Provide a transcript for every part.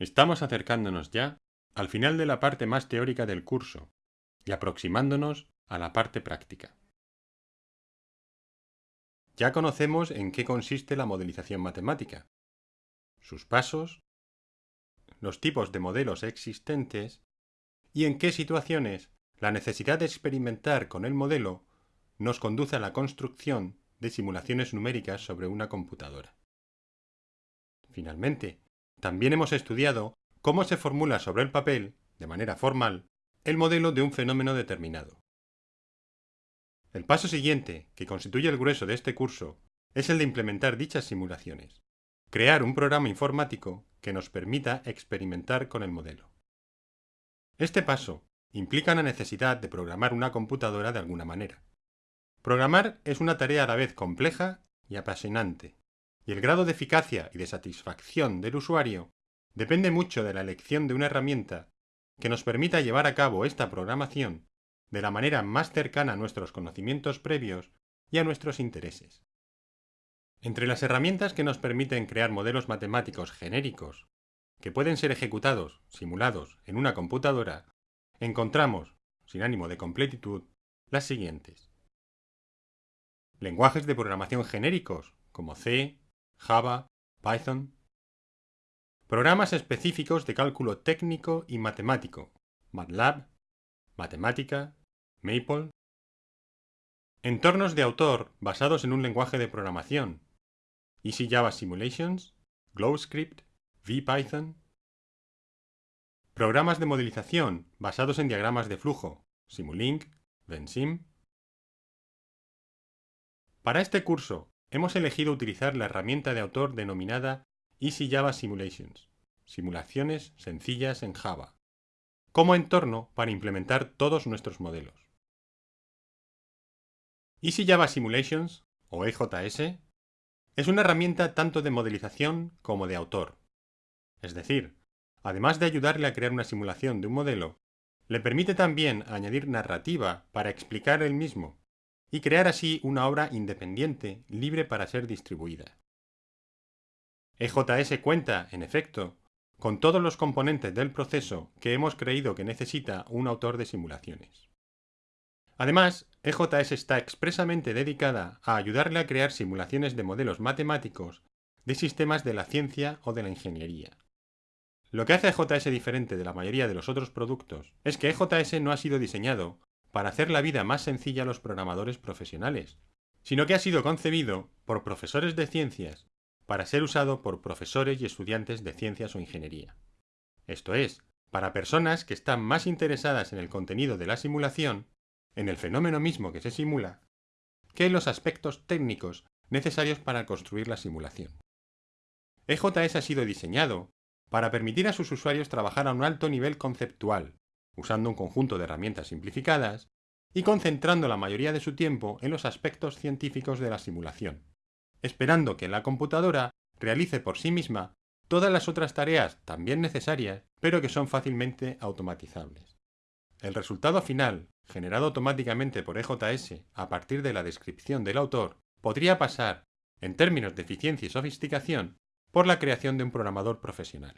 Estamos acercándonos ya al final de la parte más teórica del curso y aproximándonos a la parte práctica. Ya conocemos en qué consiste la modelización matemática, sus pasos, los tipos de modelos existentes y en qué situaciones la necesidad de experimentar con el modelo nos conduce a la construcción de simulaciones numéricas sobre una computadora. Finalmente, también hemos estudiado cómo se formula sobre el papel, de manera formal, el modelo de un fenómeno determinado. El paso siguiente, que constituye el grueso de este curso, es el de implementar dichas simulaciones, crear un programa informático que nos permita experimentar con el modelo. Este paso implica la necesidad de programar una computadora de alguna manera. Programar es una tarea a la vez compleja y apasionante, y el grado de eficacia y de satisfacción del usuario depende mucho de la elección de una herramienta que nos permita llevar a cabo esta programación de la manera más cercana a nuestros conocimientos previos y a nuestros intereses. Entre las herramientas que nos permiten crear modelos matemáticos genéricos, que pueden ser ejecutados, simulados, en una computadora, encontramos, sin ánimo de completitud, las siguientes. Lenguajes de programación genéricos, como C, Java, Python. Programas específicos de cálculo técnico y matemático, MATLAB, Matemática, Maple. Entornos de autor basados en un lenguaje de programación, Easy Java Simulations, GlowScript, VPython. Programas de modelización basados en diagramas de flujo, Simulink, VenSim. Para este curso hemos elegido utilizar la herramienta de autor denominada Easy Java Simulations, simulaciones sencillas en Java, como entorno para implementar todos nuestros modelos. Easy Java Simulations, o EJS, es una herramienta tanto de modelización como de autor. Es decir, además de ayudarle a crear una simulación de un modelo, le permite también añadir narrativa para explicar el mismo y crear así una obra independiente, libre para ser distribuida. EJS cuenta, en efecto, con todos los componentes del proceso que hemos creído que necesita un autor de simulaciones. Además, EJS está expresamente dedicada a ayudarle a crear simulaciones de modelos matemáticos de sistemas de la ciencia o de la ingeniería. Lo que hace a EJS diferente de la mayoría de los otros productos es que EJS no ha sido diseñado para hacer la vida más sencilla a los programadores profesionales, sino que ha sido concebido por profesores de ciencias para ser usado por profesores y estudiantes de ciencias o ingeniería. Esto es, para personas que están más interesadas en el contenido de la simulación, en el fenómeno mismo que se simula, que en los aspectos técnicos necesarios para construir la simulación. EJS ha sido diseñado para permitir a sus usuarios trabajar a un alto nivel conceptual, usando un conjunto de herramientas simplificadas y concentrando la mayoría de su tiempo en los aspectos científicos de la simulación, esperando que la computadora realice por sí misma todas las otras tareas también necesarias, pero que son fácilmente automatizables. El resultado final, generado automáticamente por EJS a partir de la descripción del autor, podría pasar, en términos de eficiencia y sofisticación, por la creación de un programador profesional.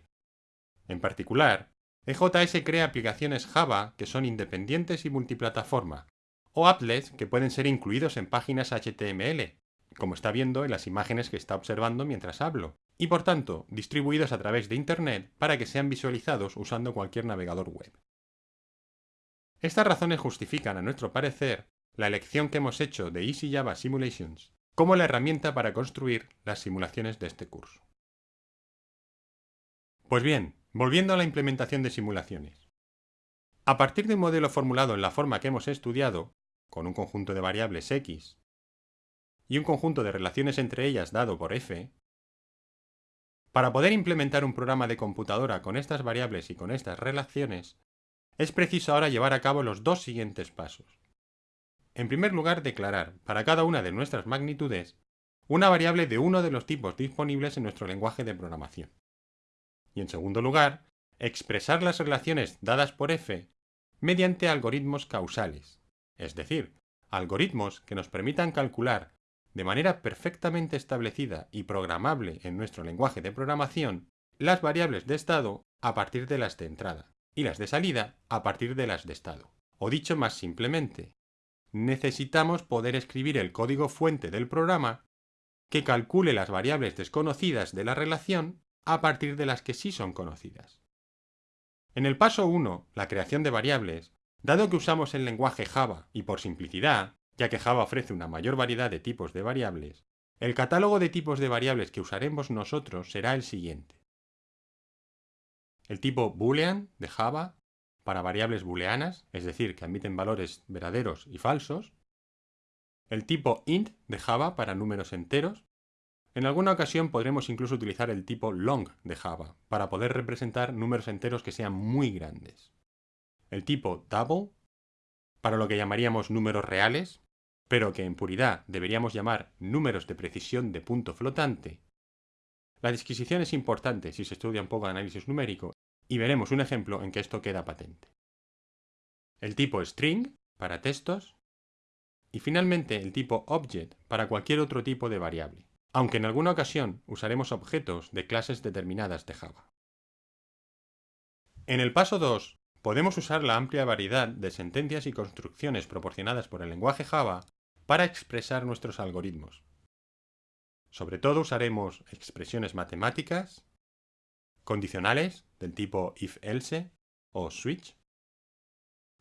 En particular, EJS crea aplicaciones Java que son independientes y multiplataforma, o applets que pueden ser incluidos en páginas HTML, como está viendo en las imágenes que está observando mientras hablo, y por tanto distribuidos a través de Internet para que sean visualizados usando cualquier navegador web. Estas razones justifican, a nuestro parecer, la elección que hemos hecho de Easy Java Simulations como la herramienta para construir las simulaciones de este curso. Pues bien, Volviendo a la implementación de simulaciones. A partir de un modelo formulado en la forma que hemos estudiado, con un conjunto de variables x y un conjunto de relaciones entre ellas dado por f, para poder implementar un programa de computadora con estas variables y con estas relaciones, es preciso ahora llevar a cabo los dos siguientes pasos. En primer lugar, declarar, para cada una de nuestras magnitudes, una variable de uno de los tipos disponibles en nuestro lenguaje de programación y en segundo lugar, expresar las relaciones dadas por f mediante algoritmos causales, es decir, algoritmos que nos permitan calcular de manera perfectamente establecida y programable en nuestro lenguaje de programación las variables de estado a partir de las de entrada y las de salida a partir de las de estado. O dicho más simplemente, necesitamos poder escribir el código fuente del programa que calcule las variables desconocidas de la relación a partir de las que sí son conocidas. En el paso 1, la creación de variables, dado que usamos el lenguaje Java y por simplicidad, ya que Java ofrece una mayor variedad de tipos de variables, el catálogo de tipos de variables que usaremos nosotros será el siguiente. El tipo boolean de Java para variables booleanas, es decir, que admiten valores verdaderos y falsos. El tipo int de Java para números enteros. En alguna ocasión podremos incluso utilizar el tipo long de Java para poder representar números enteros que sean muy grandes. El tipo double para lo que llamaríamos números reales, pero que en puridad deberíamos llamar números de precisión de punto flotante. La disquisición es importante si se estudia un poco de análisis numérico y veremos un ejemplo en que esto queda patente. El tipo string para textos y finalmente el tipo object para cualquier otro tipo de variable, aunque en alguna ocasión usaremos objetos de clases determinadas de Java. En el paso 2 podemos usar la amplia variedad de sentencias y construcciones proporcionadas por el lenguaje Java para expresar nuestros algoritmos. Sobre todo usaremos expresiones matemáticas, condicionales del tipo if-else o switch,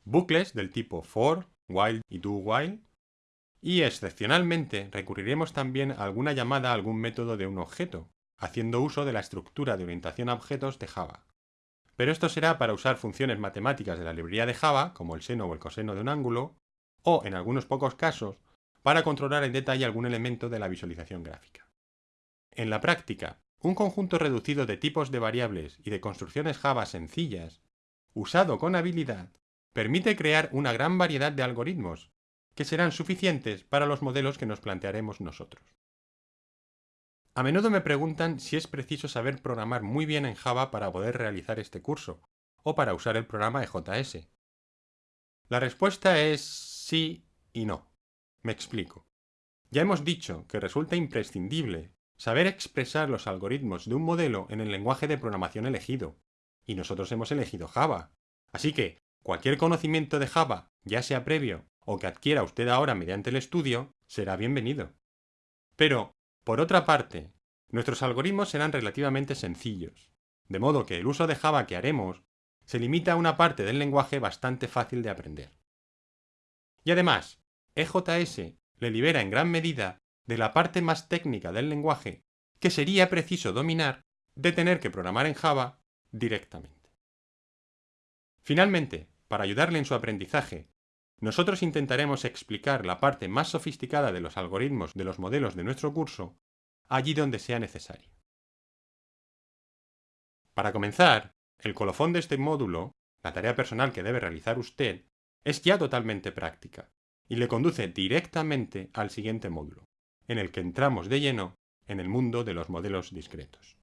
bucles del tipo for, while y do-while, y excepcionalmente recurriremos también a alguna llamada a algún método de un objeto, haciendo uso de la estructura de orientación a objetos de Java. Pero esto será para usar funciones matemáticas de la librería de Java, como el seno o el coseno de un ángulo, o, en algunos pocos casos, para controlar en detalle algún elemento de la visualización gráfica. En la práctica, un conjunto reducido de tipos de variables y de construcciones Java sencillas, usado con habilidad, permite crear una gran variedad de algoritmos, que serán suficientes para los modelos que nos plantearemos nosotros. A menudo me preguntan si es preciso saber programar muy bien en Java para poder realizar este curso, o para usar el programa EJS. La respuesta es sí y no. Me explico. Ya hemos dicho que resulta imprescindible saber expresar los algoritmos de un modelo en el lenguaje de programación elegido. Y nosotros hemos elegido Java. Así que, cualquier conocimiento de Java, ya sea previo o que adquiera usted ahora mediante el estudio, será bienvenido. Pero, por otra parte, nuestros algoritmos serán relativamente sencillos, de modo que el uso de Java que haremos se limita a una parte del lenguaje bastante fácil de aprender. Y además, EJS le libera en gran medida de la parte más técnica del lenguaje que sería preciso dominar de tener que programar en Java directamente. Finalmente, para ayudarle en su aprendizaje, nosotros intentaremos explicar la parte más sofisticada de los algoritmos de los modelos de nuestro curso allí donde sea necesario. Para comenzar, el colofón de este módulo, la tarea personal que debe realizar usted, es ya totalmente práctica y le conduce directamente al siguiente módulo en el que entramos de lleno en el mundo de los modelos discretos.